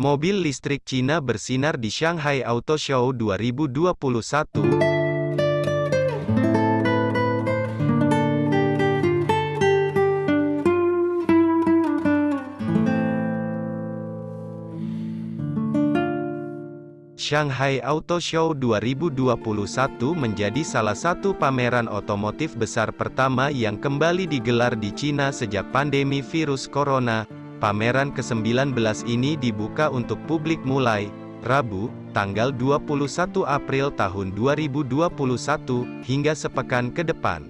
Mobil listrik Cina bersinar di Shanghai Auto Show 2021. Shanghai Auto Show 2021 menjadi salah satu pameran otomotif besar pertama yang kembali digelar di China sejak pandemi virus corona. Pameran ke-19 ini dibuka untuk publik mulai Rabu, tanggal 21 April tahun 2021, hingga sepekan ke depan.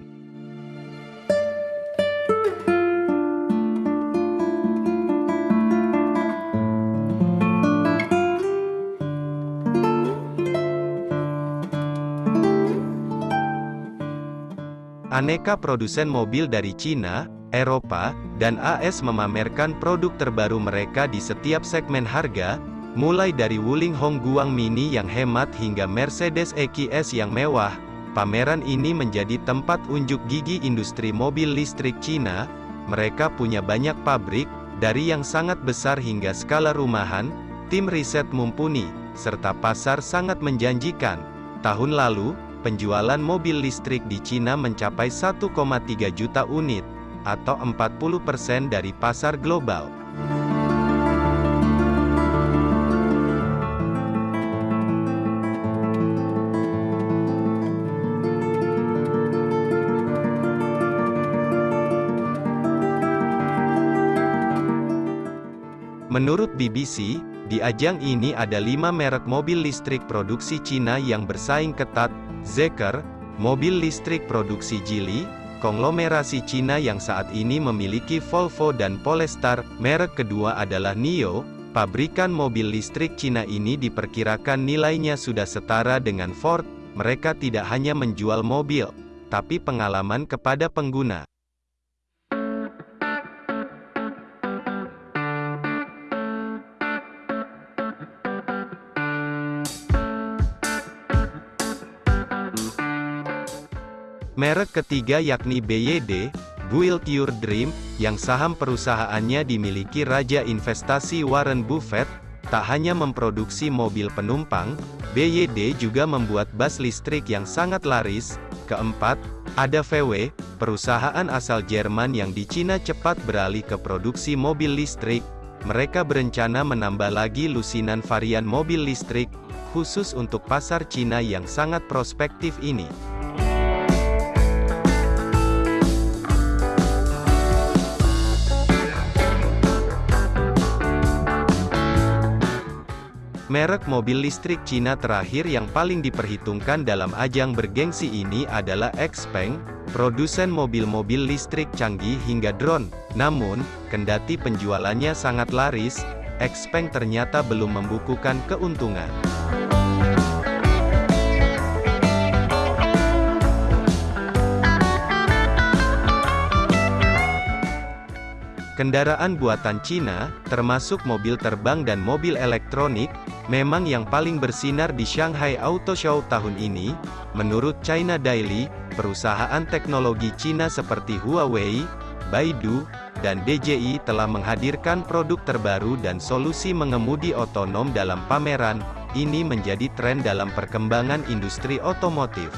Aneka produsen mobil dari China, Eropa, dan AS memamerkan produk terbaru mereka di setiap segmen harga, mulai dari Wuling Hongguang Mini yang hemat hingga Mercedes EQS yang mewah. Pameran ini menjadi tempat unjuk gigi industri mobil listrik China. Mereka punya banyak pabrik, dari yang sangat besar hingga skala rumahan, tim riset mumpuni, serta pasar sangat menjanjikan. Tahun lalu, penjualan mobil listrik di Cina mencapai 1,3 juta unit, atau 40% dari pasar global. Menurut BBC, di ajang ini ada lima merek mobil listrik produksi Cina yang bersaing ketat, Zeker, mobil listrik produksi Geely, konglomerasi Cina yang saat ini memiliki Volvo dan Polestar, merek kedua adalah NIO, pabrikan mobil listrik Cina ini diperkirakan nilainya sudah setara dengan Ford, mereka tidak hanya menjual mobil, tapi pengalaman kepada pengguna. Merek ketiga yakni BYD, Build Your Dream, yang saham perusahaannya dimiliki Raja Investasi Warren Buffett, tak hanya memproduksi mobil penumpang, BYD juga membuat bus listrik yang sangat laris. Keempat, ada VW, perusahaan asal Jerman yang di Cina cepat beralih ke produksi mobil listrik. Mereka berencana menambah lagi lusinan varian mobil listrik, khusus untuk pasar Cina yang sangat prospektif ini. Merek mobil listrik Cina terakhir yang paling diperhitungkan dalam ajang bergengsi ini adalah Xpeng, produsen mobil-mobil listrik canggih hingga drone. Namun, kendati penjualannya sangat laris, Xpeng ternyata belum membukukan keuntungan. Kendaraan buatan Cina, termasuk mobil terbang dan mobil elektronik, memang yang paling bersinar di Shanghai Auto Show tahun ini, menurut China Daily, perusahaan teknologi Cina seperti Huawei, Baidu, dan DJI telah menghadirkan produk terbaru dan solusi mengemudi otonom dalam pameran, ini menjadi tren dalam perkembangan industri otomotif.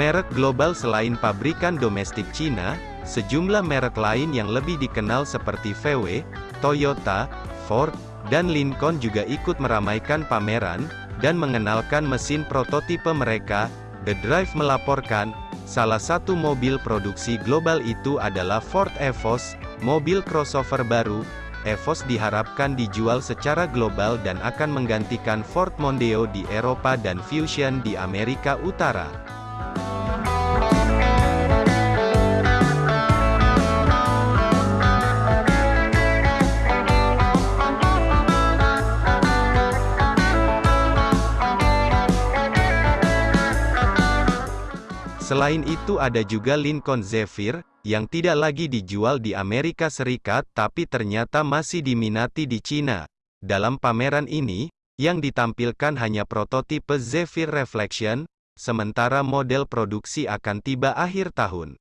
Merek global selain pabrikan domestik Cina, sejumlah merek lain yang lebih dikenal seperti VW, Toyota, Ford, dan Lincoln juga ikut meramaikan pameran, dan mengenalkan mesin prototipe mereka, The Drive melaporkan, salah satu mobil produksi global itu adalah Ford Evos, mobil crossover baru, Evos diharapkan dijual secara global dan akan menggantikan Ford Mondeo di Eropa dan Fusion di Amerika Utara. Selain itu ada juga Lincoln Zephyr, yang tidak lagi dijual di Amerika Serikat tapi ternyata masih diminati di China. Dalam pameran ini, yang ditampilkan hanya prototipe Zephyr Reflection, sementara model produksi akan tiba akhir tahun.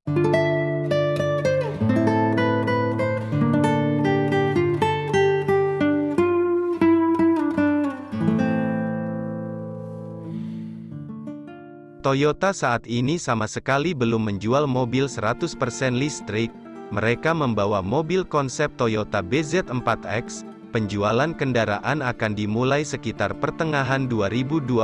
Toyota saat ini sama sekali belum menjual mobil 100% listrik. Mereka membawa mobil konsep Toyota BZ4X. Penjualan kendaraan akan dimulai sekitar pertengahan 2022.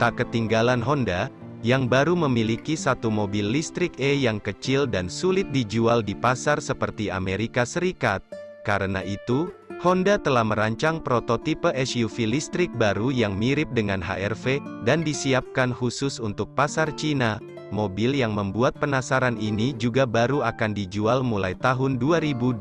Tak ketinggalan Honda, yang baru memiliki satu mobil listrik E yang kecil dan sulit dijual di pasar seperti Amerika Serikat. Karena itu, Honda telah merancang prototipe SUV listrik baru yang mirip dengan HR-V, dan disiapkan khusus untuk pasar Cina. Mobil yang membuat penasaran ini juga baru akan dijual mulai tahun 2022.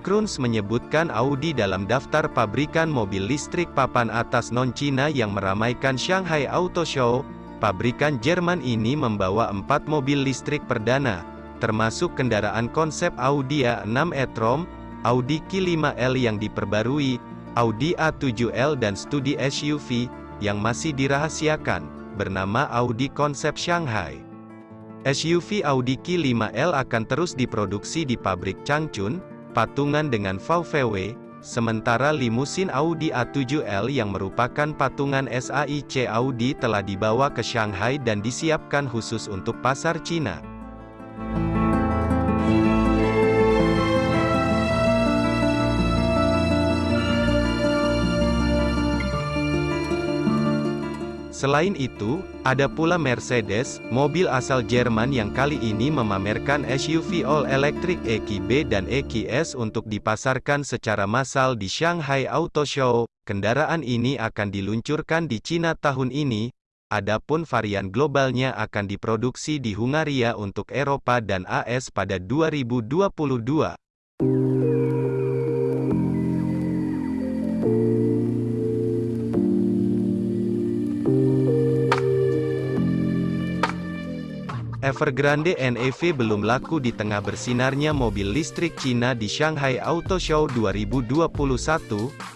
Kruns menyebutkan Audi dalam daftar pabrikan mobil listrik papan atas non-Cina yang meramaikan Shanghai Auto Show. Pabrikan Jerman ini membawa empat mobil listrik perdana, termasuk kendaraan konsep Audi A6 e-tron, Audi Q5L yang diperbarui, Audi A7L dan studi SUV, yang masih dirahasiakan, bernama Audi Konsep Shanghai. SUV Audi Q5L akan terus diproduksi di pabrik Changchun, patungan dengan VW, sementara limusin Audi A7L yang merupakan patungan SAIC Audi telah dibawa ke Shanghai dan disiapkan khusus untuk pasar Cina. Selain itu, ada pula Mercedes, mobil asal Jerman yang kali ini memamerkan SUV all-electric EQB dan EQS untuk dipasarkan secara massal di Shanghai Auto Show. Kendaraan ini akan diluncurkan di Cina tahun ini, adapun varian globalnya akan diproduksi di Hungaria untuk Eropa dan AS pada 2022. Evergrande NEV belum laku di tengah bersinarnya mobil listrik Cina di Shanghai Auto Show 2021,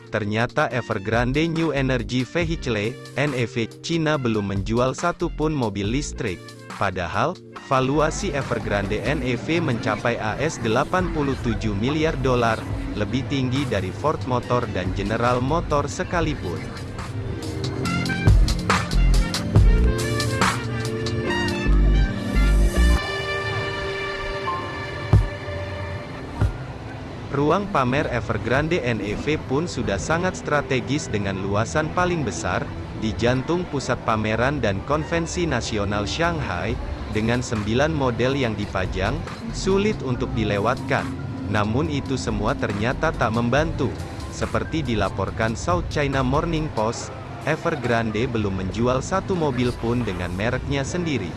ternyata Evergrande New Energy Vehicle, NEV, Cina belum menjual satu pun mobil listrik. Padahal, valuasi Evergrande NEV mencapai AS 87 miliar dolar, lebih tinggi dari Ford Motor dan General Motor sekalipun. Ruang pamer Evergrande NEV pun sudah sangat strategis dengan luasan paling besar, di jantung pusat pameran dan konvensi nasional Shanghai, dengan sembilan model yang dipajang, sulit untuk dilewatkan. Namun itu semua ternyata tak membantu. Seperti dilaporkan South China Morning Post, Evergrande belum menjual satu mobil pun dengan mereknya sendiri.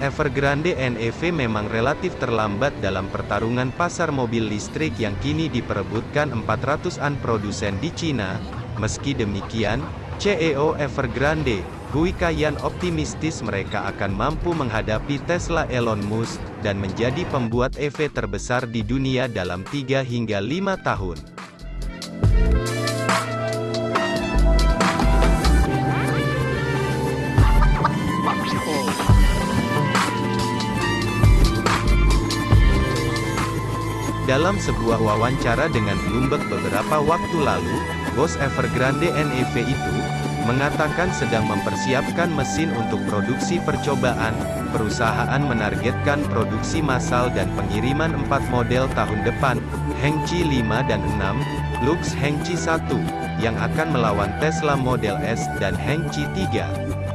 Evergrande NEV memang relatif terlambat dalam pertarungan pasar mobil listrik yang kini diperebutkan 400-an produsen di Cina. Meski demikian, CEO Evergrande, Gui Kayan optimistis mereka akan mampu menghadapi Tesla Elon Musk, dan menjadi pembuat EV terbesar di dunia dalam 3 hingga 5 tahun. Dalam sebuah wawancara dengan Bloomberg beberapa waktu lalu, bos Evergrande NEV itu, mengatakan sedang mempersiapkan mesin untuk produksi percobaan, perusahaan menargetkan produksi massal dan pengiriman 4 model tahun depan, Hengqi 5 dan 6, Lux Hengqi 1, yang akan melawan Tesla Model S dan Hengqi 3.